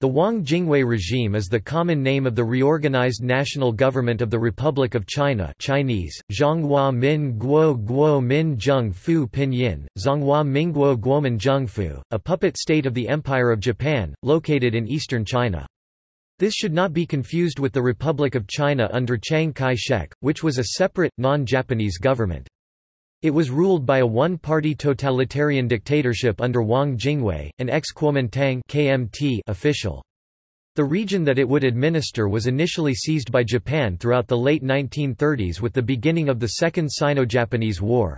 The Wang Jingwei regime is the common name of the reorganized national government of the Republic of China Chinese, Zhonghua Min Guo Guo Min Zheng Fu Pinyin, Zhonghua Minguo Guomin Zhengfu, a puppet state of the Empire of Japan, located in eastern China. This should not be confused with the Republic of China under Chiang Kai-shek, which was a separate, non-Japanese government. It was ruled by a one-party totalitarian dictatorship under Wang Jingwei, an ex-Kuomintang KMT official. The region that it would administer was initially seized by Japan throughout the late 1930s with the beginning of the Second Sino-Japanese War.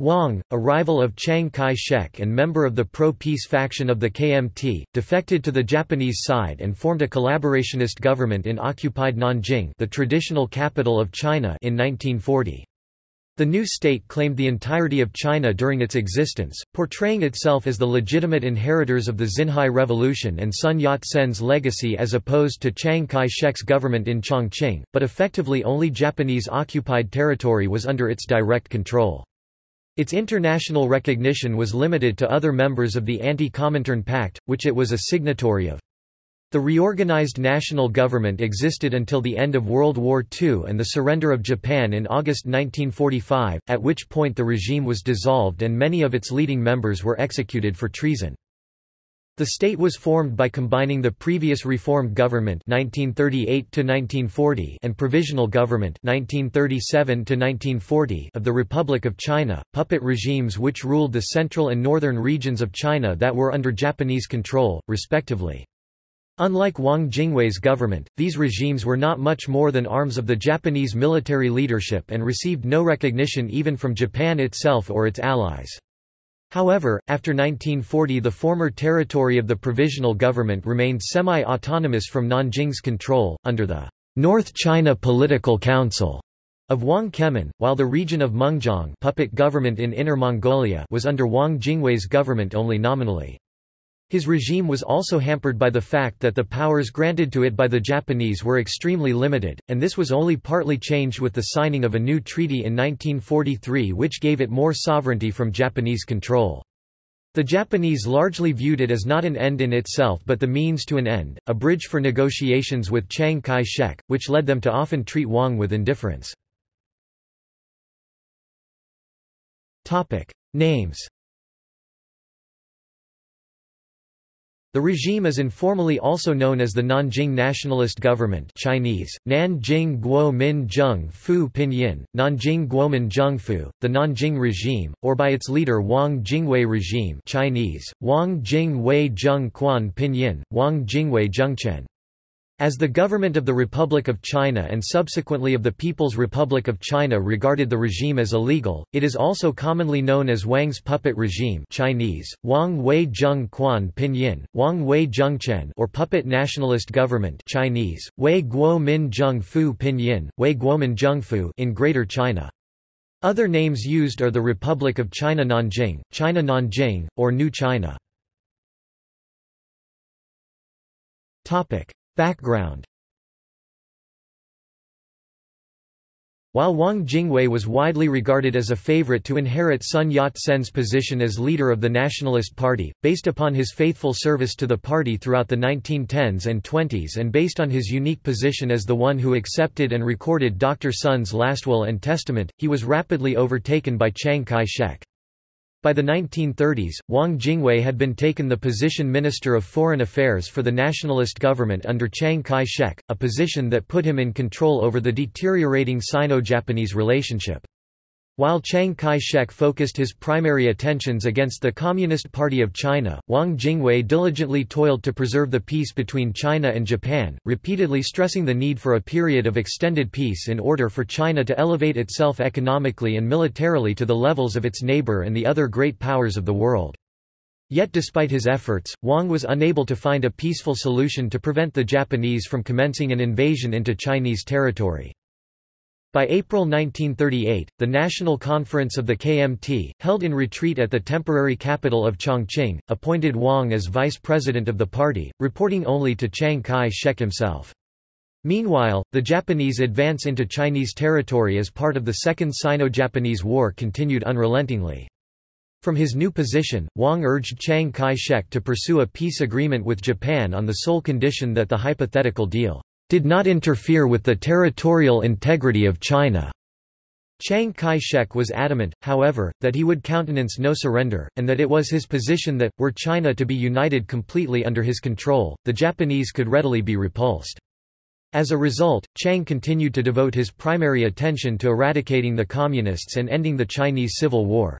Wang, a rival of Chiang Kai-shek and member of the pro-peace faction of the KMT, defected to the Japanese side and formed a collaborationist government in occupied Nanjing the traditional capital of China in 1940. The new state claimed the entirety of China during its existence, portraying itself as the legitimate inheritors of the Xinhai Revolution and Sun Yat-sen's legacy as opposed to Chiang Kai-shek's government in Chongqing, but effectively only Japanese-occupied territory was under its direct control. Its international recognition was limited to other members of the Anti-Comintern Pact, which it was a signatory of. The reorganized national government existed until the end of World War II and the surrender of Japan in August 1945, at which point the regime was dissolved and many of its leading members were executed for treason. The state was formed by combining the previous reformed government 1938 and provisional government 1937 of the Republic of China, puppet regimes which ruled the central and northern regions of China that were under Japanese control, respectively. Unlike Wang Jingwei's government, these regimes were not much more than arms of the Japanese military leadership and received no recognition even from Japan itself or its allies. However, after 1940 the former territory of the provisional government remained semi-autonomous from Nanjing's control, under the North China Political Council of Wang Kemin, while the region of Mengjiang puppet government in Inner Mongolia was under Wang Jingwei's government only nominally. His regime was also hampered by the fact that the powers granted to it by the Japanese were extremely limited, and this was only partly changed with the signing of a new treaty in 1943 which gave it more sovereignty from Japanese control. The Japanese largely viewed it as not an end in itself but the means to an end, a bridge for negotiations with Chiang Kai-shek, which led them to often treat Wang with indifference. Names The regime is informally also known as the Nanjing Nationalist Government Chinese, Nanjing Guo Min Zheng Fu Pinyin, Nanjing Guomin Zhengfu, the Nanjing regime, or by its leader Wang Jingwei regime Chinese, Wang Jingwei Zheng Quan Pinyin, Wang Jingwei Zhengquan. As the government of the Republic of China and subsequently of the People's Republic of China regarded the regime as illegal, it is also commonly known as Wang's puppet regime Chinese, Wang Wei Zheng Quan Pinyin, Wang Wei Zhengquan or puppet nationalist government Chinese, Wei Guo Min Zheng Fu Pinyin, Wei Guomin Zhengfu in Greater China. Other names used are the Republic of China Nanjing, China Nanjing, or New China. Background While Wang Jingwei was widely regarded as a favorite to inherit Sun Yat-sen's position as leader of the Nationalist Party, based upon his faithful service to the party throughout the 1910s and 20s and based on his unique position as the one who accepted and recorded Dr. Sun's last will and testament, he was rapidly overtaken by Chiang Kai-shek. By the 1930s, Wang Jingwei had been taken the position Minister of Foreign Affairs for the nationalist government under Chiang Kai-shek, a position that put him in control over the deteriorating Sino-Japanese relationship. While Chiang Kai-shek focused his primary attentions against the Communist Party of China, Wang Jingwei diligently toiled to preserve the peace between China and Japan, repeatedly stressing the need for a period of extended peace in order for China to elevate itself economically and militarily to the levels of its neighbor and the other great powers of the world. Yet despite his efforts, Wang was unable to find a peaceful solution to prevent the Japanese from commencing an invasion into Chinese territory. By April 1938, the National Conference of the KMT, held in retreat at the temporary capital of Chongqing, appointed Wang as vice president of the party, reporting only to Chiang Kai-shek himself. Meanwhile, the Japanese advance into Chinese territory as part of the Second Sino-Japanese War continued unrelentingly. From his new position, Wang urged Chiang Kai-shek to pursue a peace agreement with Japan on the sole condition that the hypothetical deal did not interfere with the territorial integrity of China. Chiang Kai-shek was adamant, however, that he would countenance no surrender, and that it was his position that, were China to be united completely under his control, the Japanese could readily be repulsed. As a result, Chiang continued to devote his primary attention to eradicating the Communists and ending the Chinese Civil War.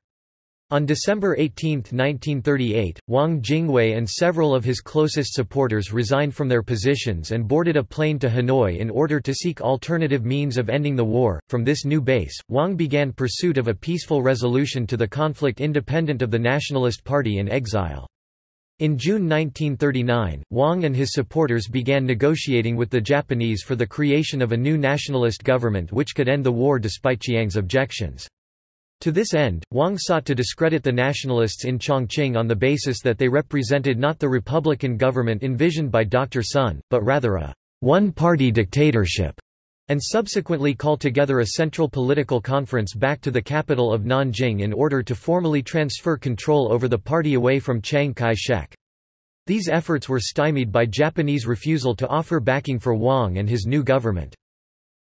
On December 18, 1938, Wang Jingwei and several of his closest supporters resigned from their positions and boarded a plane to Hanoi in order to seek alternative means of ending the war. From this new base, Wang began pursuit of a peaceful resolution to the conflict independent of the Nationalist Party in exile. In June 1939, Wang and his supporters began negotiating with the Japanese for the creation of a new nationalist government which could end the war despite Chiang's objections. To this end, Wang sought to discredit the nationalists in Chongqing on the basis that they represented not the republican government envisioned by Dr. Sun, but rather a one-party dictatorship, and subsequently called together a central political conference back to the capital of Nanjing in order to formally transfer control over the party away from Chiang Kai-shek. These efforts were stymied by Japanese refusal to offer backing for Wang and his new government.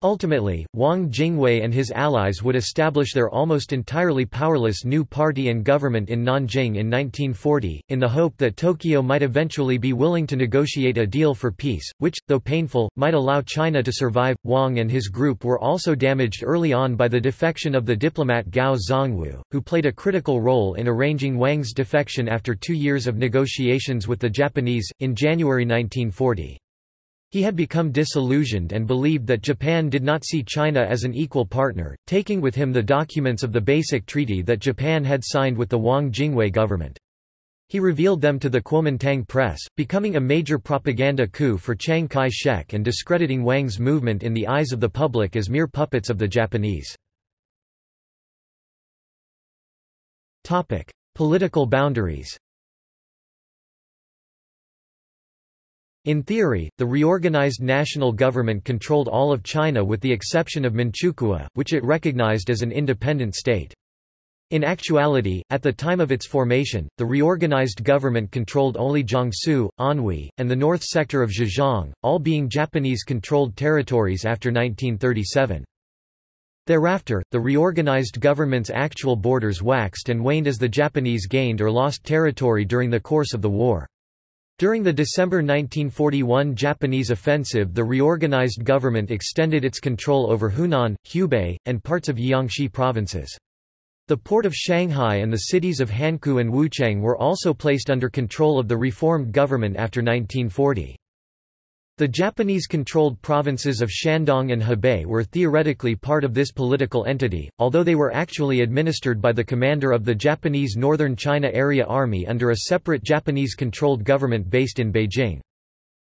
Ultimately, Wang Jingwei and his allies would establish their almost entirely powerless new party and government in Nanjing in 1940, in the hope that Tokyo might eventually be willing to negotiate a deal for peace, which, though painful, might allow China to survive. Wang and his group were also damaged early on by the defection of the diplomat Gao Zongwu, who played a critical role in arranging Wang's defection after two years of negotiations with the Japanese, in January 1940. He had become disillusioned and believed that Japan did not see China as an equal partner, taking with him the documents of the Basic Treaty that Japan had signed with the Wang Jingwei government. He revealed them to the Kuomintang press, becoming a major propaganda coup for Chiang Kai-shek and discrediting Wang's movement in the eyes of the public as mere puppets of the Japanese. Political boundaries In theory, the reorganized national government controlled all of China with the exception of Manchukuo, which it recognized as an independent state. In actuality, at the time of its formation, the reorganized government controlled only Jiangsu, Anhui, and the north sector of Zhejiang, all being Japanese-controlled territories after 1937. Thereafter, the reorganized government's actual borders waxed and waned as the Japanese gained or lost territory during the course of the war. During the December 1941 Japanese offensive the reorganized government extended its control over Hunan, Hubei, and parts of Jiangxi provinces. The port of Shanghai and the cities of Hankou and Wuchang were also placed under control of the reformed government after 1940. The Japanese-controlled provinces of Shandong and Hebei were theoretically part of this political entity, although they were actually administered by the commander of the Japanese Northern China Area Army under a separate Japanese-controlled government based in Beijing.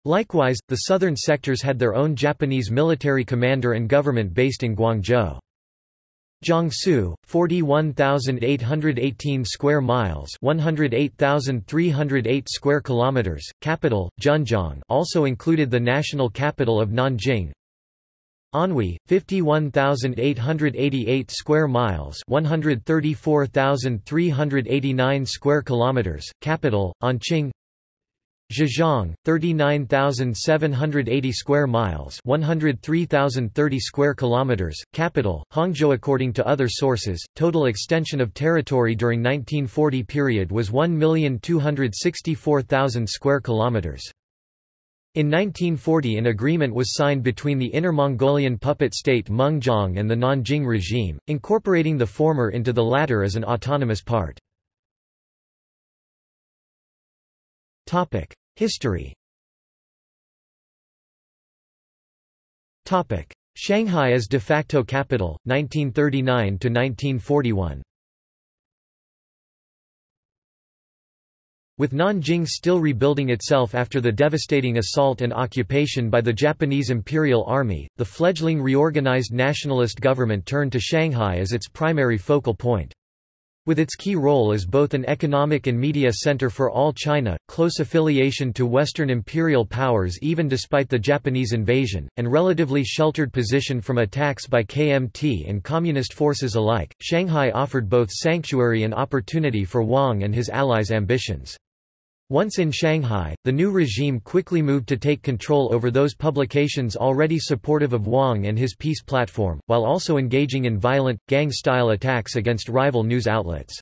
Likewise, the southern sectors had their own Japanese military commander and government based in Guangzhou. Jiangsu, 41,818 square miles, 108,308 square kilometers. Capital, Zhenjiang, also included the national capital of Nanjing. Anhui, 51,888 square miles, 134,389 square kilometers. Capital, Anqing. Zhejiang, 39,780 square miles, 103,030 square kilometers. Capital: Hangzhou. According to other sources, total extension of territory during 1940 period was 1,264,000 square kilometers. In 1940 an agreement was signed between the Inner Mongolian puppet state Mengjiang and the Nanjing regime, incorporating the former into the latter as an autonomous part. History Shanghai as de facto capital, 1939 to 1941. With Nanjing still rebuilding itself after the devastating assault and occupation by the Japanese Imperial Army, the fledgling reorganized nationalist government turned to Shanghai as its primary focal point. With its key role as both an economic and media center for all China, close affiliation to Western imperial powers even despite the Japanese invasion, and relatively sheltered position from attacks by KMT and communist forces alike, Shanghai offered both sanctuary and opportunity for Wang and his allies' ambitions. Once in Shanghai, the new regime quickly moved to take control over those publications already supportive of Wang and his peace platform, while also engaging in violent, gang-style attacks against rival news outlets.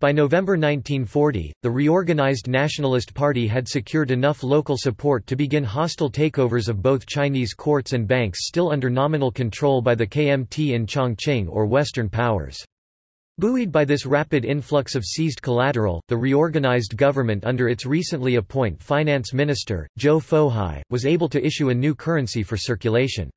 By November 1940, the reorganized Nationalist Party had secured enough local support to begin hostile takeovers of both Chinese courts and banks still under nominal control by the KMT in Chongqing or Western powers. Buoyed by this rapid influx of seized collateral, the reorganized government under its recently appoint finance minister, Zhou Fohai, was able to issue a new currency for circulation.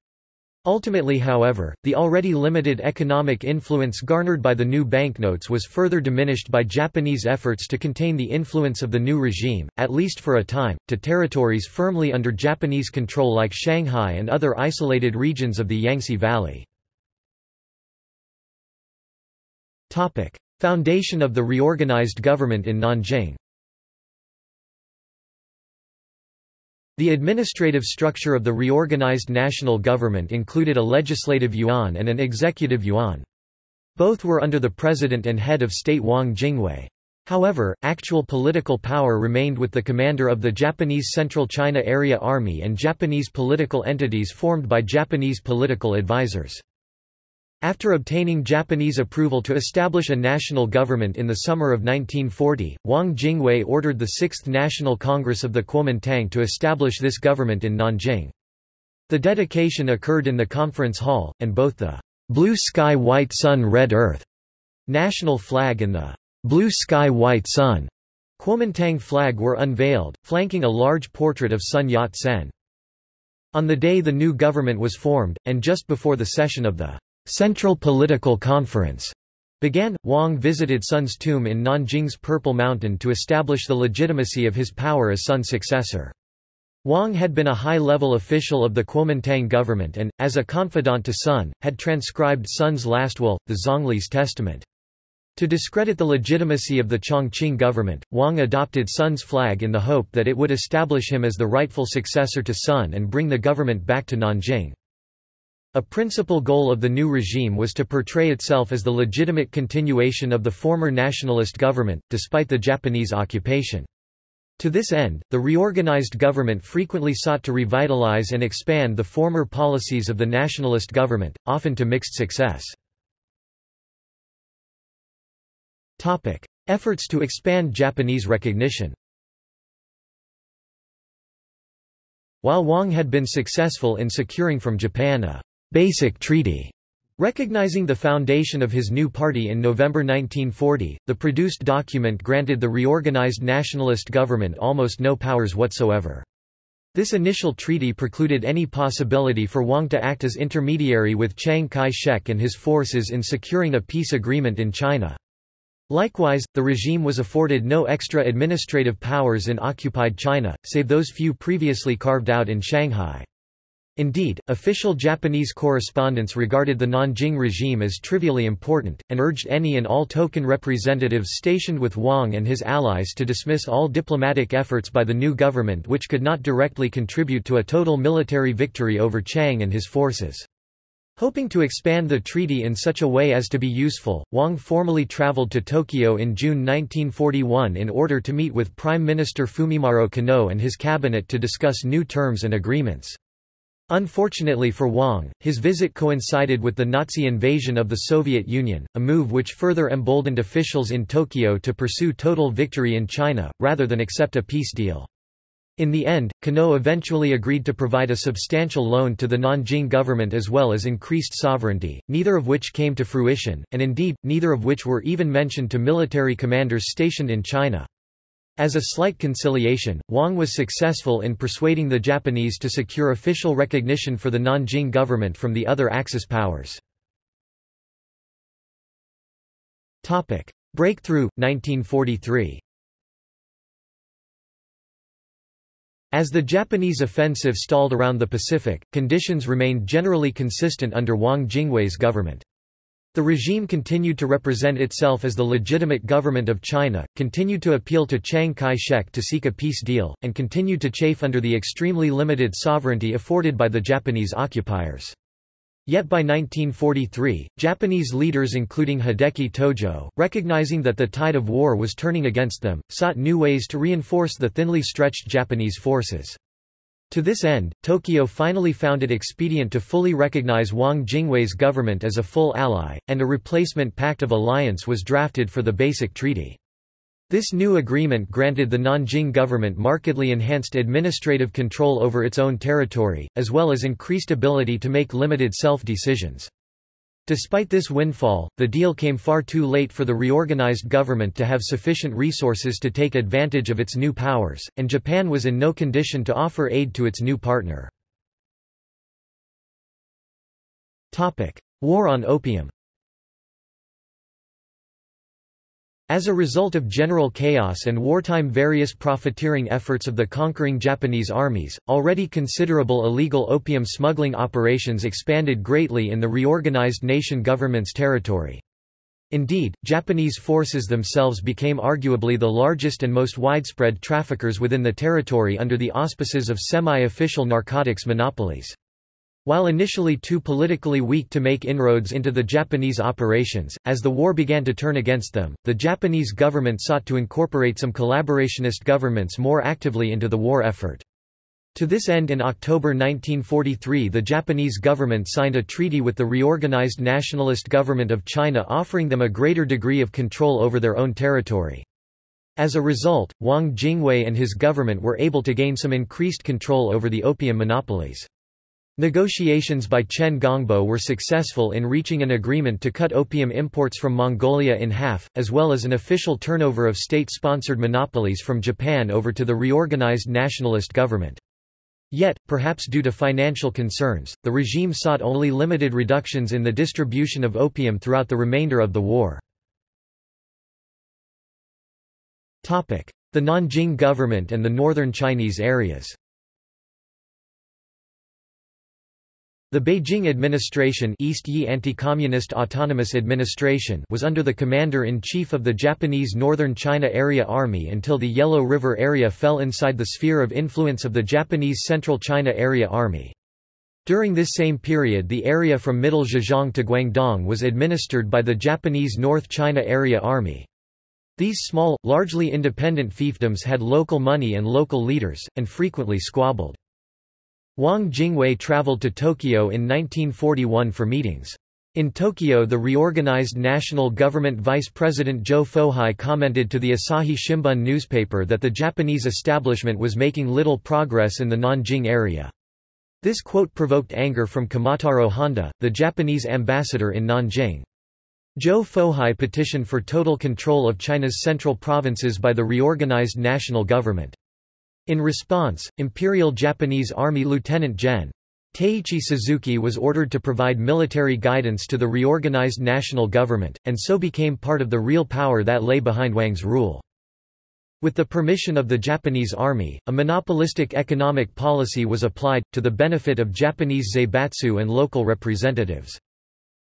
Ultimately however, the already limited economic influence garnered by the new banknotes was further diminished by Japanese efforts to contain the influence of the new regime, at least for a time, to territories firmly under Japanese control like Shanghai and other isolated regions of the Yangtze Valley. Foundation of the reorganized government in Nanjing The administrative structure of the reorganized national government included a legislative yuan and an executive yuan. Both were under the president and head of state Wang Jingwei. However, actual political power remained with the commander of the Japanese Central China Area Army and Japanese political entities formed by Japanese political advisors. After obtaining Japanese approval to establish a national government in the summer of 1940, Wang Jingwei ordered the Sixth National Congress of the Kuomintang to establish this government in Nanjing. The dedication occurred in the conference hall, and both the blue sky white sun red earth national flag and the blue sky white sun Kuomintang flag were unveiled, flanking a large portrait of Sun Yat-sen. On the day the new government was formed, and just before the session of the Central Political Conference began, Wang visited Sun's tomb in Nanjing's Purple Mountain to establish the legitimacy of his power as Sun's successor. Wang had been a high-level official of the Kuomintang government and, as a confidant to Sun, had transcribed Sun's last will, the Zongli's testament. To discredit the legitimacy of the Chongqing government, Wang adopted Sun's flag in the hope that it would establish him as the rightful successor to Sun and bring the government back to Nanjing. A principal goal of the new regime was to portray itself as the legitimate continuation of the former nationalist government, despite the Japanese occupation. To this end, the reorganized government frequently sought to revitalize and expand the former policies of the nationalist government, often to mixed success. Efforts to expand Japanese recognition While Wang had been successful in securing from Japan a Basic Treaty. Recognizing the foundation of his new party in November 1940, the produced document granted the reorganized nationalist government almost no powers whatsoever. This initial treaty precluded any possibility for Wang to act as intermediary with Chiang Kai-shek and his forces in securing a peace agreement in China. Likewise, the regime was afforded no extra administrative powers in occupied China, save those few previously carved out in Shanghai. Indeed, official Japanese correspondence regarded the Nanjing regime as trivially important, and urged any and all token representatives stationed with Wang and his allies to dismiss all diplomatic efforts by the new government which could not directly contribute to a total military victory over Chiang and his forces. Hoping to expand the treaty in such a way as to be useful, Wang formally traveled to Tokyo in June 1941 in order to meet with Prime Minister Fumimaro Konoe and his cabinet to discuss new terms and agreements. Unfortunately for Wang, his visit coincided with the Nazi invasion of the Soviet Union, a move which further emboldened officials in Tokyo to pursue total victory in China, rather than accept a peace deal. In the end, Konoe eventually agreed to provide a substantial loan to the Nanjing government as well as increased sovereignty, neither of which came to fruition, and indeed, neither of which were even mentioned to military commanders stationed in China. As a slight conciliation, Wang was successful in persuading the Japanese to secure official recognition for the Nanjing government from the other Axis powers. Breakthrough, 1943 As the Japanese offensive stalled around the Pacific, conditions remained generally consistent under Wang Jingwei's government. The regime continued to represent itself as the legitimate government of China, continued to appeal to Chiang Kai-shek to seek a peace deal, and continued to chafe under the extremely limited sovereignty afforded by the Japanese occupiers. Yet by 1943, Japanese leaders including Hideki Tojo, recognizing that the tide of war was turning against them, sought new ways to reinforce the thinly stretched Japanese forces. To this end, Tokyo finally found it expedient to fully recognize Wang Jingwei's government as a full ally, and a replacement pact of alliance was drafted for the Basic Treaty. This new agreement granted the Nanjing government markedly enhanced administrative control over its own territory, as well as increased ability to make limited self-decisions. Despite this windfall, the deal came far too late for the reorganized government to have sufficient resources to take advantage of its new powers, and Japan was in no condition to offer aid to its new partner. War on opium As a result of general chaos and wartime various profiteering efforts of the conquering Japanese armies, already considerable illegal opium smuggling operations expanded greatly in the reorganized nation government's territory. Indeed, Japanese forces themselves became arguably the largest and most widespread traffickers within the territory under the auspices of semi-official narcotics monopolies. While initially too politically weak to make inroads into the Japanese operations, as the war began to turn against them, the Japanese government sought to incorporate some collaborationist governments more actively into the war effort. To this end in October 1943 the Japanese government signed a treaty with the reorganized nationalist government of China offering them a greater degree of control over their own territory. As a result, Wang Jingwei and his government were able to gain some increased control over the opium monopolies. Negotiations by Chen Gongbo were successful in reaching an agreement to cut opium imports from Mongolia in half, as well as an official turnover of state-sponsored monopolies from Japan over to the reorganized nationalist government. Yet, perhaps due to financial concerns, the regime sought only limited reductions in the distribution of opium throughout the remainder of the war. The Nanjing government and the northern Chinese areas The Beijing administration East Yi Anti-Communist Autonomous Administration was under the commander-in-chief of the Japanese Northern China Area Army until the Yellow River area fell inside the sphere of influence of the Japanese Central China Area Army. During this same period the area from Middle Zhejiang to Guangdong was administered by the Japanese North China Area Army. These small, largely independent fiefdoms had local money and local leaders, and frequently squabbled. Wang Jingwei traveled to Tokyo in 1941 for meetings. In Tokyo the reorganized national government vice president Zhou Fohai commented to the Asahi Shimbun newspaper that the Japanese establishment was making little progress in the Nanjing area. This quote provoked anger from Kumataro Honda, the Japanese ambassador in Nanjing. Zhou Fohai petitioned for total control of China's central provinces by the reorganized national government. In response, Imperial Japanese Army Lieutenant Gen. Teiichi Suzuki was ordered to provide military guidance to the reorganized national government, and so became part of the real power that lay behind Wang's rule. With the permission of the Japanese army, a monopolistic economic policy was applied, to the benefit of Japanese zaibatsu and local representatives.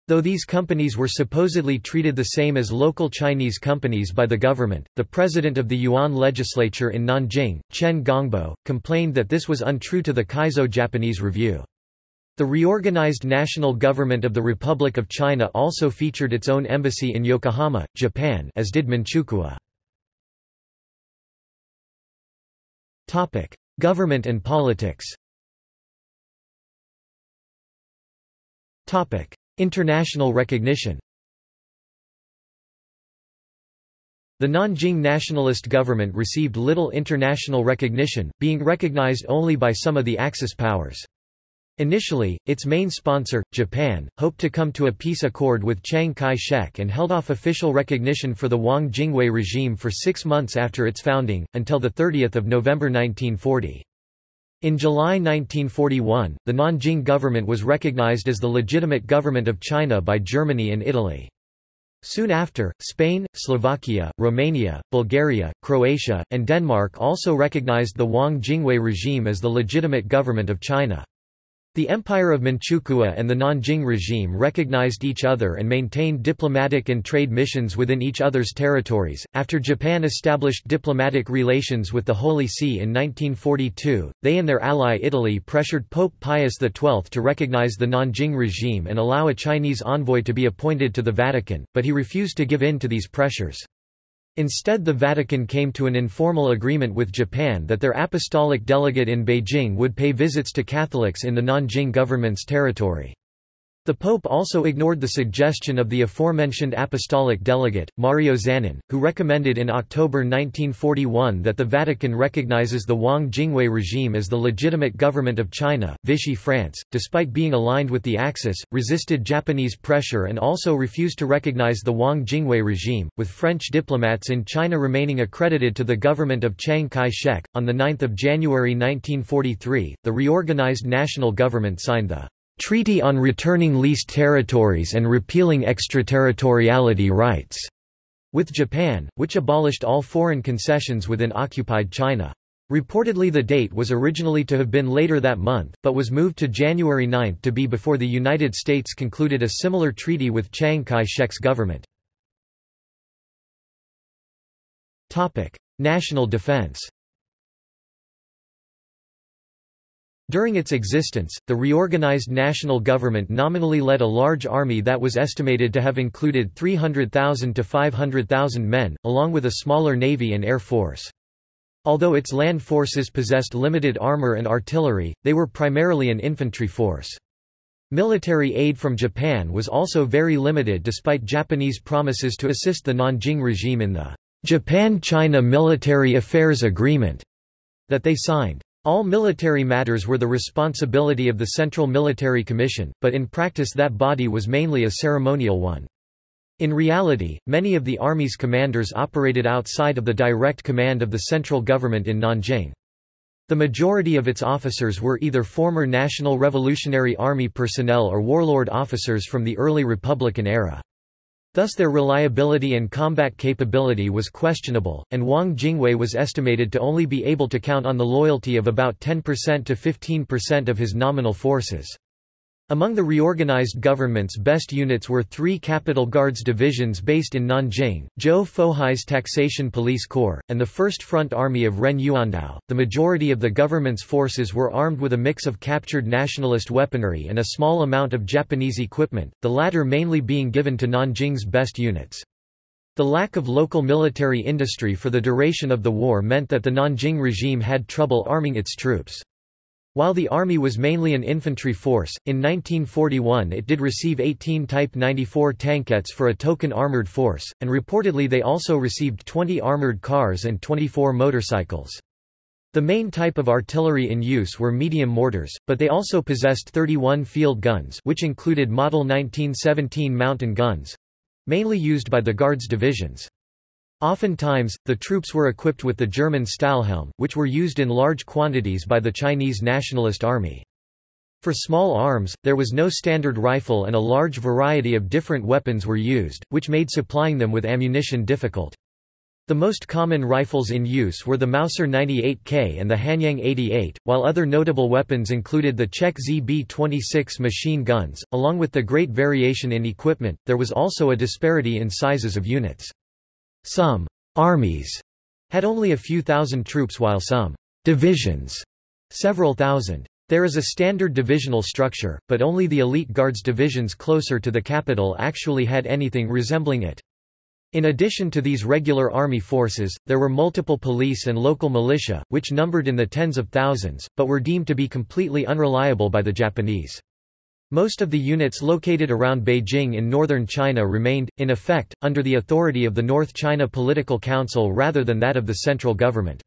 Though these companies were supposedly treated the same as local Chinese companies by the government, the president of the Yuan legislature in Nanjing, Chen Gongbo, complained that this was untrue to the Kaizo Japanese Review. The reorganized national government of the Republic of China also featured its own embassy in Yokohama, Japan as did Manchukuo. Government and politics International recognition The Nanjing nationalist government received little international recognition, being recognized only by some of the Axis powers. Initially, its main sponsor, Japan, hoped to come to a peace accord with Chiang Kai-shek and held off official recognition for the Wang Jingwei regime for six months after its founding, until 30 November 1940. In July 1941, the Nanjing government was recognized as the legitimate government of China by Germany and Italy. Soon after, Spain, Slovakia, Romania, Bulgaria, Croatia, and Denmark also recognized the Wang Jingwei regime as the legitimate government of China. The Empire of Manchukuo and the Nanjing regime recognized each other and maintained diplomatic and trade missions within each other's territories. After Japan established diplomatic relations with the Holy See in 1942, they and their ally Italy pressured Pope Pius XII to recognize the Nanjing regime and allow a Chinese envoy to be appointed to the Vatican, but he refused to give in to these pressures. Instead the Vatican came to an informal agreement with Japan that their apostolic delegate in Beijing would pay visits to Catholics in the Nanjing government's territory. The Pope also ignored the suggestion of the aforementioned apostolic delegate, Mario Zanin, who recommended in October 1941 that the Vatican recognizes the Wang Jingwei regime as the legitimate government of China. Vichy France, despite being aligned with the Axis, resisted Japanese pressure and also refused to recognize the Wang Jingwei regime, with French diplomats in China remaining accredited to the government of Chiang Kai-shek. On 9 January 1943, the reorganized national government signed the Treaty on Returning Leased Territories and Repealing Extraterritoriality Rights, with Japan, which abolished all foreign concessions within occupied China. Reportedly the date was originally to have been later that month, but was moved to January 9 to be before the United States concluded a similar treaty with Chiang Kai-shek's government. National defense During its existence, the reorganized national government nominally led a large army that was estimated to have included 300,000 to 500,000 men, along with a smaller navy and air force. Although its land forces possessed limited armor and artillery, they were primarily an infantry force. Military aid from Japan was also very limited despite Japanese promises to assist the Nanjing regime in the Japan-China Military Affairs Agreement that they signed. All military matters were the responsibility of the Central Military Commission, but in practice that body was mainly a ceremonial one. In reality, many of the Army's commanders operated outside of the direct command of the central government in Nanjing. The majority of its officers were either former National Revolutionary Army personnel or warlord officers from the early Republican era. Thus their reliability and combat capability was questionable, and Wang Jingwei was estimated to only be able to count on the loyalty of about 10% to 15% of his nominal forces. Among the reorganized government's best units were three Capital Guards divisions based in Nanjing, Zhou Fohai's Taxation Police Corps, and the First Front Army of Ren Yuandao. The majority of the government's forces were armed with a mix of captured nationalist weaponry and a small amount of Japanese equipment, the latter mainly being given to Nanjing's best units. The lack of local military industry for the duration of the war meant that the Nanjing regime had trouble arming its troops. While the army was mainly an infantry force, in 1941 it did receive 18 Type 94 tankettes for a token armored force, and reportedly they also received 20 armored cars and 24 motorcycles. The main type of artillery in use were medium mortars, but they also possessed 31 field guns which included Model 1917 mountain guns—mainly used by the Guards divisions. Oftentimes, the troops were equipped with the German Stahlhelm, which were used in large quantities by the Chinese Nationalist Army. For small arms, there was no standard rifle and a large variety of different weapons were used, which made supplying them with ammunition difficult. The most common rifles in use were the Mauser 98K and the Hanyang 88, while other notable weapons included the Czech ZB-26 machine guns. Along with the great variation in equipment, there was also a disparity in sizes of units. Some armies had only a few thousand troops while some divisions several thousand. There is a standard divisional structure, but only the elite guards divisions closer to the capital actually had anything resembling it. In addition to these regular army forces, there were multiple police and local militia, which numbered in the tens of thousands, but were deemed to be completely unreliable by the Japanese. Most of the units located around Beijing in northern China remained, in effect, under the authority of the North China Political Council rather than that of the central government.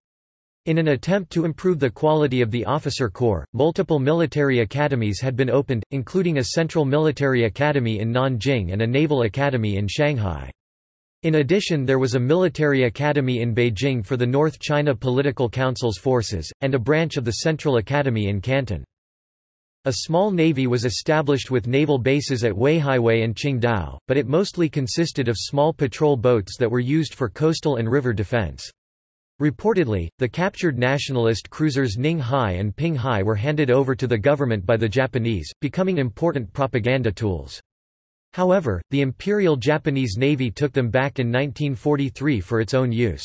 In an attempt to improve the quality of the officer corps, multiple military academies had been opened, including a central military academy in Nanjing and a naval academy in Shanghai. In addition there was a military academy in Beijing for the North China Political Council's forces, and a branch of the Central Academy in Canton. A small navy was established with naval bases at Weihaiwei and Qingdao, but it mostly consisted of small patrol boats that were used for coastal and river defense. Reportedly, the captured nationalist cruisers Ning Hai and Ping Hai were handed over to the government by the Japanese, becoming important propaganda tools. However, the Imperial Japanese Navy took them back in 1943 for its own use.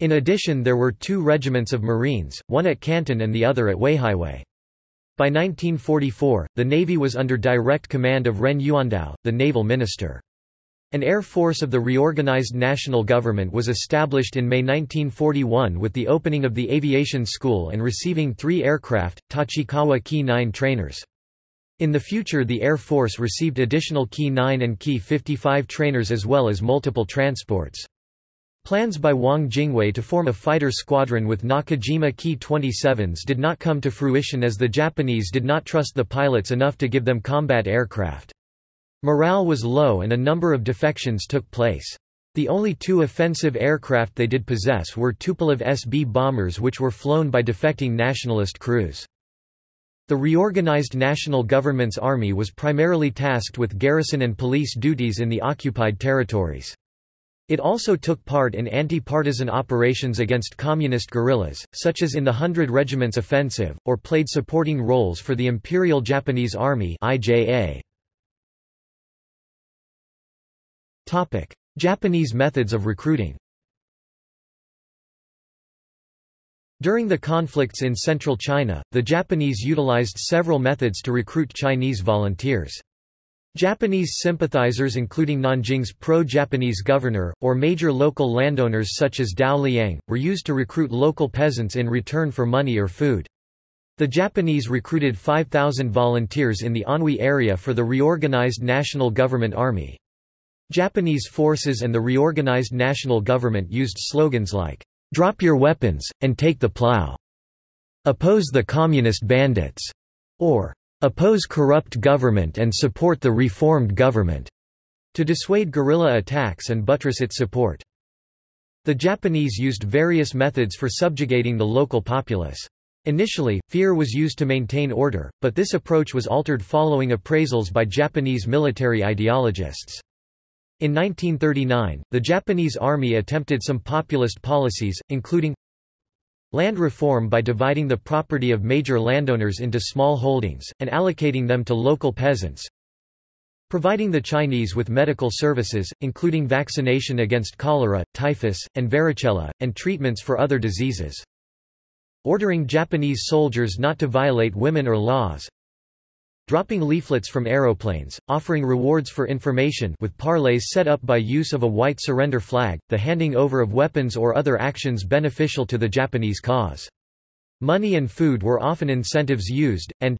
In addition there were two regiments of Marines, one at Canton and the other at Weihaiwei. By 1944, the Navy was under direct command of Ren Yuandao, the naval minister. An air force of the reorganized national government was established in May 1941 with the opening of the aviation school and receiving three aircraft, Tachikawa Ki-9 trainers. In the future the Air Force received additional Ki-9 and Ki-55 trainers as well as multiple transports. Plans by Wang Jingwei to form a fighter squadron with Nakajima Ki-27s did not come to fruition as the Japanese did not trust the pilots enough to give them combat aircraft. Morale was low and a number of defections took place. The only two offensive aircraft they did possess were Tupolev SB bombers which were flown by defecting nationalist crews. The reorganized national government's army was primarily tasked with garrison and police duties in the occupied territories. It also took part in anti-partisan operations against communist guerrillas, such as in the Hundred Regiments Offensive, or played supporting roles for the Imperial Japanese Army IJA. Topic: Japanese methods of recruiting. During the conflicts in central China, the Japanese utilized several methods to recruit Chinese volunteers. Japanese sympathizers including Nanjing's pro-Japanese governor, or major local landowners such as Dao Liang, were used to recruit local peasants in return for money or food. The Japanese recruited 5,000 volunteers in the Anhui area for the reorganized National Government Army. Japanese forces and the reorganized national government used slogans like, "'Drop your weapons, and take the plow'", "'Oppose the communist bandits'", or "'Oppose corrupt government and support the reformed government' to dissuade guerrilla attacks and buttress its support. The Japanese used various methods for subjugating the local populace. Initially, fear was used to maintain order, but this approach was altered following appraisals by Japanese military ideologists. In 1939, the Japanese army attempted some populist policies, including land reform by dividing the property of major landowners into small holdings, and allocating them to local peasants, providing the Chinese with medical services, including vaccination against cholera, typhus, and varicella, and treatments for other diseases, ordering Japanese soldiers not to violate women or laws, dropping leaflets from aeroplanes, offering rewards for information with parleys set up by use of a white surrender flag, the handing over of weapons or other actions beneficial to the Japanese cause. Money and food were often incentives used, and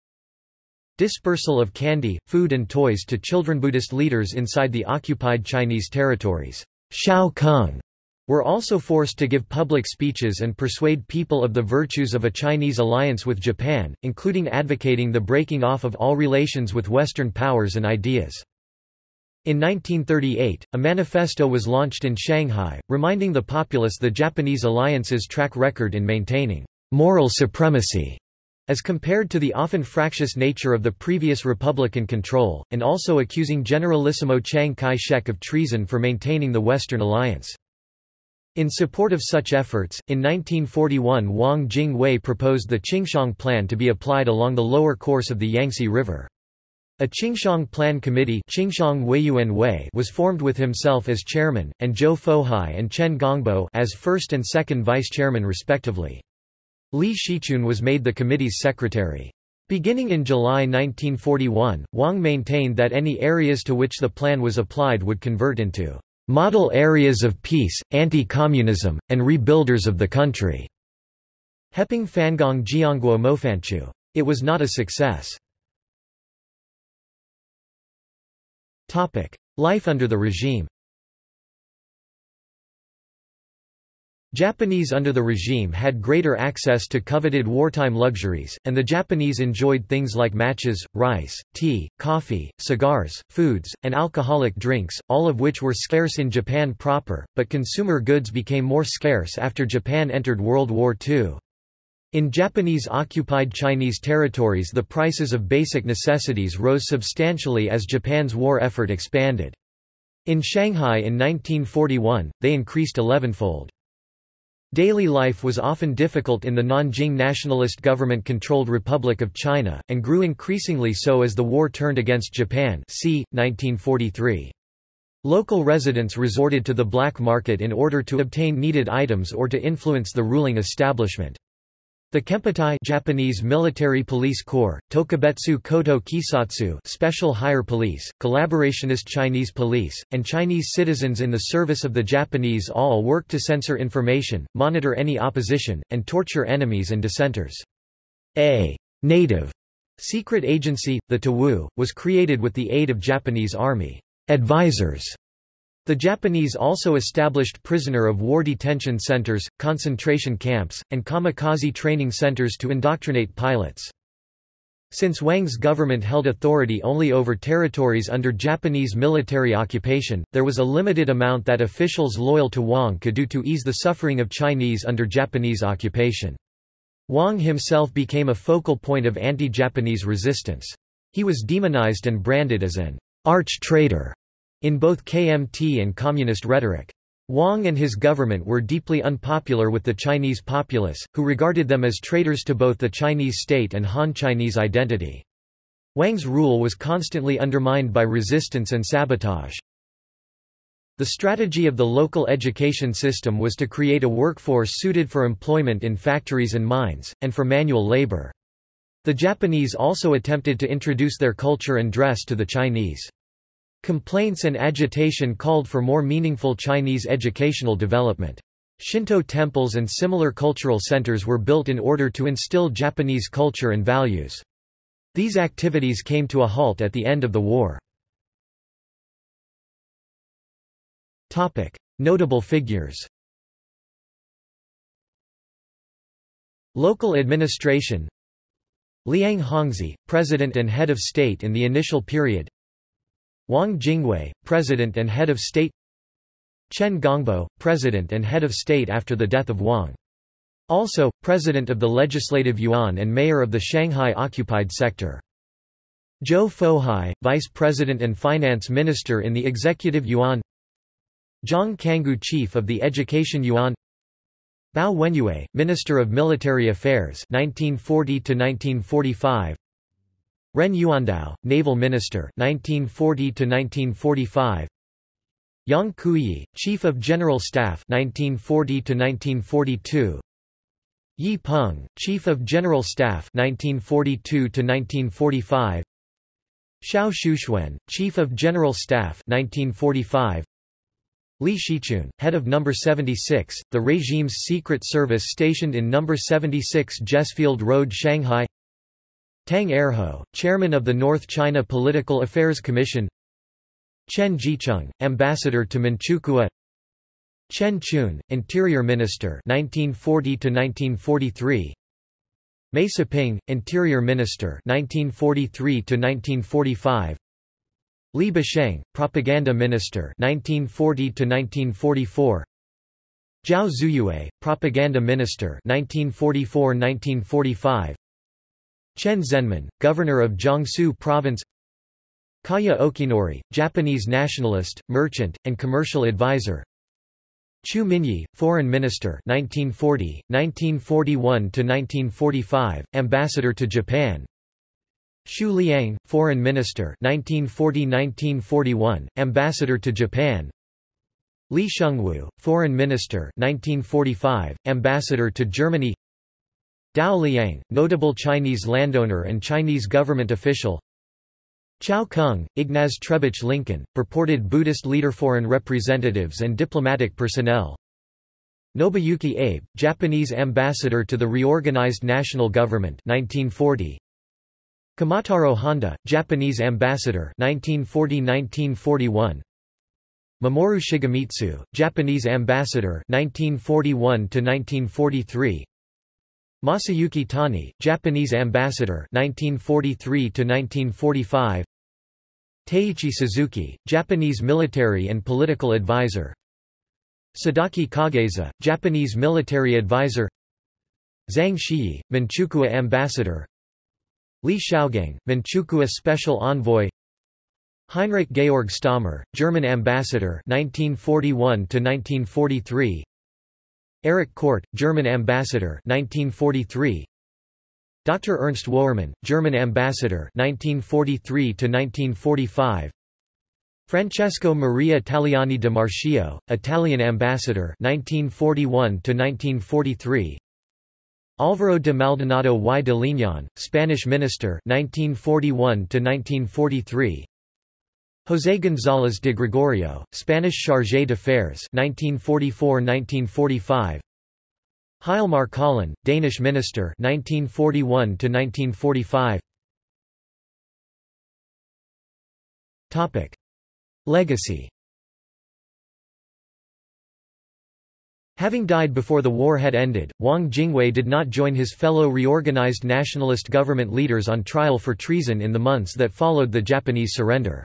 dispersal of candy, food and toys to children Buddhist leaders inside the occupied Chinese territories. Shao Kung were also forced to give public speeches and persuade people of the virtues of a Chinese alliance with Japan, including advocating the breaking off of all relations with Western powers and ideas. In 1938, a manifesto was launched in Shanghai, reminding the populace the Japanese alliance's track record in maintaining moral supremacy as compared to the often fractious nature of the previous Republican control, and also accusing Generalissimo Chiang Kai-shek of treason for maintaining the Western alliance. In support of such efforts, in 1941 Wang Jing-wei proposed the Qingxiang Plan to be applied along the lower course of the Yangtze River. A Qingxiang Plan Committee was formed with himself as chairman, and Zhou Fohai and Chen Gongbo as first and second vice-chairman respectively. Li Shiqun was made the committee's secretary. Beginning in July 1941, Wang maintained that any areas to which the plan was applied would convert into model areas of peace, anti-communism, and rebuilders of the country. Heping Fangong Jianguo Mofanchu. It was not a success. Life under the regime Japanese under the regime had greater access to coveted wartime luxuries, and the Japanese enjoyed things like matches, rice, tea, coffee, cigars, foods, and alcoholic drinks, all of which were scarce in Japan proper, but consumer goods became more scarce after Japan entered World War II. In Japanese-occupied Chinese territories the prices of basic necessities rose substantially as Japan's war effort expanded. In Shanghai in 1941, they increased elevenfold. Daily life was often difficult in the Nanjing nationalist government-controlled Republic of China, and grew increasingly so as the war turned against Japan c. 1943. Local residents resorted to the black market in order to obtain needed items or to influence the ruling establishment. The Kempeitai Japanese Military Police Corps, Tokubetsu Koto Keisatsu Special Higher Police, collaborationist Chinese police, and Chinese citizens in the service of the Japanese all worked to censor information, monitor any opposition, and torture enemies and dissenters. A native secret agency, the TAWU, was created with the aid of Japanese army advisors the Japanese also established prisoner of war detention centers, concentration camps, and kamikaze training centers to indoctrinate pilots. Since Wang's government held authority only over territories under Japanese military occupation, there was a limited amount that officials loyal to Wang could do to ease the suffering of Chinese under Japanese occupation. Wang himself became a focal point of anti-Japanese resistance. He was demonized and branded as an arch-traitor in both KMT and communist rhetoric. Wang and his government were deeply unpopular with the Chinese populace, who regarded them as traitors to both the Chinese state and Han Chinese identity. Wang's rule was constantly undermined by resistance and sabotage. The strategy of the local education system was to create a workforce suited for employment in factories and mines, and for manual labor. The Japanese also attempted to introduce their culture and dress to the Chinese. Complaints and agitation called for more meaningful Chinese educational development. Shinto temples and similar cultural centers were built in order to instill Japanese culture and values. These activities came to a halt at the end of the war. Notable figures Local administration Liang Hongzhi, President and Head of State in the initial period Wang Jingwei, President and Head of State Chen Gongbo, President and Head of State after the death of Wang. Also, President of the Legislative Yuan and Mayor of the Shanghai occupied sector. Zhou Fohai, Vice President and Finance Minister in the Executive Yuan Jiang Kanghu Chief of the Education Yuan Bao Wenyue, Minister of Military Affairs 1940 1945 Ren Yuandao, Naval Minister 1940 1945 Yang Kuiyi, Chief of General Staff 1940 1942 Yi Peng, Chief of General Staff 1942 1945 Xiao Shuxuan, Chief of General Staff 1945 Li Shiqun, head of No. 76, the regime's secret service stationed in No. 76 Jesfield Road Shanghai Tang Erho, chairman of the North China Political Affairs Commission. Chen Jicheng, ambassador to Manchukuo. Chen Qun, Interior Minister 1940 1943 Mei Siping, Interior Minister 1943 1945 Li Bisheng, Propaganda Minister 1940 1944 Zhao Zunyue, Propaganda Minister 1944-1945 Chen Zhenmin, governor of Jiangsu Province Kaya Okinori, Japanese nationalist, merchant, and commercial advisor Chu Minyi, foreign minister 1940, 1941–1945, ambassador to Japan Xu Liang, foreign minister 1940–1941, ambassador to Japan Li Shengwu, foreign minister 1945, ambassador to Germany Dao Liang, notable Chinese landowner and Chinese government official Chao Kung, Ignaz Trebitsch Lincoln, purported Buddhist leader. Foreign representatives and diplomatic personnel Nobuyuki Abe, Japanese ambassador to the reorganized national government 1940. Kumataro Honda, Japanese ambassador 1940–1941 Mamoru Shigemitsu, Japanese ambassador 1941 to 1943 Masayuki Tani, Japanese ambassador 1943 1945 Teiichi Suzuki, Japanese military and political advisor. Sadaaki Kagesa, Japanese military advisor. Zhang Shiyi, Manchukuo ambassador. Li Shaogang, Manchukuo special envoy. Heinrich Georg Stahmer, German ambassador 1941 1943 Erich Kordt, German ambassador 1943. Dr. Ernst Woermann, German ambassador 1943 to 1945. Francesco Maria Taliani de Marchio, Italian ambassador 1941 1943. Álvaro de Maldonado y de Liñán, Spanish minister 1941 1943. José González de Gregorio, Spanish chargé d'affaires 1944–1945 Hjalmar Collin, Danish minister 1941–1945 Topic. Legacy Having died before the war had ended, Wang Jingwei did not join his fellow reorganized nationalist government leaders on trial for treason in the months that followed the Japanese surrender.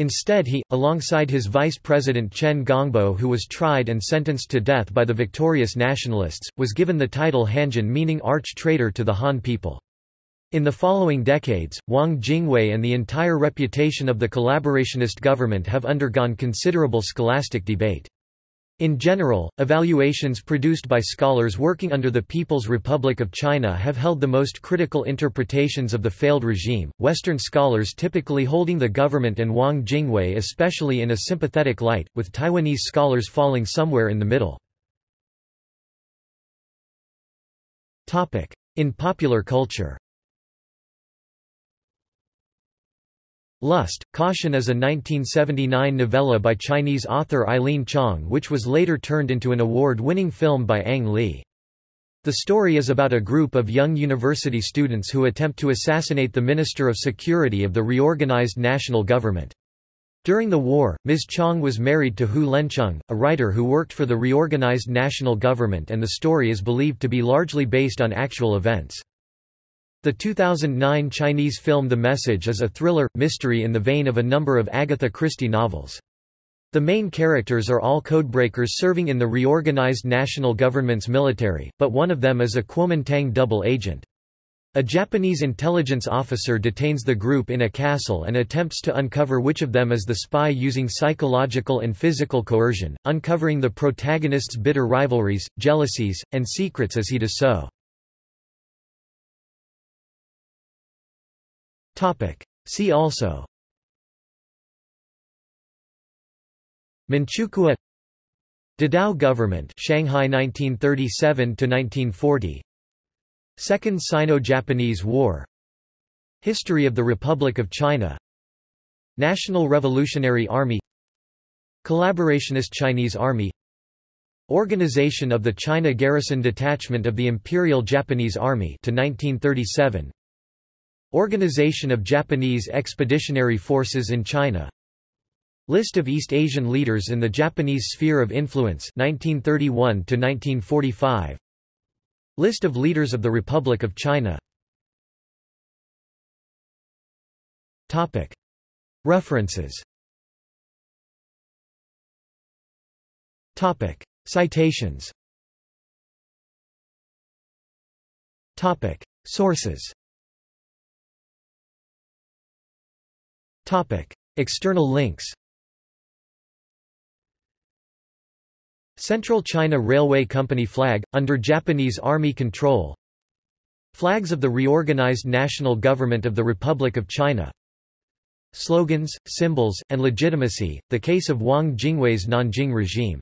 Instead he, alongside his vice president Chen Gongbo who was tried and sentenced to death by the victorious nationalists, was given the title Hanjian meaning arch-traitor to the Han people. In the following decades, Wang Jingwei and the entire reputation of the collaborationist government have undergone considerable scholastic debate. In general, evaluations produced by scholars working under the People's Republic of China have held the most critical interpretations of the failed regime, Western scholars typically holding the government and Wang Jingwei especially in a sympathetic light, with Taiwanese scholars falling somewhere in the middle. In popular culture Lust, Caution is a 1979 novella by Chinese author Eileen Chang which was later turned into an award-winning film by Ang Lee. The story is about a group of young university students who attempt to assassinate the Minister of Security of the reorganized national government. During the war, Ms. Chang was married to Hu Lancheng, a writer who worked for the reorganized national government and the story is believed to be largely based on actual events. The 2009 Chinese film The Message is a thriller, mystery in the vein of a number of Agatha Christie novels. The main characters are all codebreakers serving in the reorganized national government's military, but one of them is a Kuomintang double agent. A Japanese intelligence officer detains the group in a castle and attempts to uncover which of them is the spy using psychological and physical coercion, uncovering the protagonist's bitter rivalries, jealousies, and secrets as he does so. See also. Manchukuo. Dadao government Shanghai 1937 to 1940 Second Sino-Japanese War. History of the Republic of China. National Revolutionary Army. Collaborationist Chinese Army. Organization of the China Garrison Detachment of the Imperial Japanese Army to 1937 Organization of Japanese Expeditionary Forces in China. List of East Asian leaders in the Japanese Sphere of Influence 1931 to 1945 List of leaders of the Republic of China. Topic. References. Topic. Citations. Topic. Sources External links Central China Railway Company flag, under Japanese Army control. Flags of the reorganized national government of the Republic of China. Slogans, symbols, and legitimacy, the case of Wang Jingwei's Nanjing regime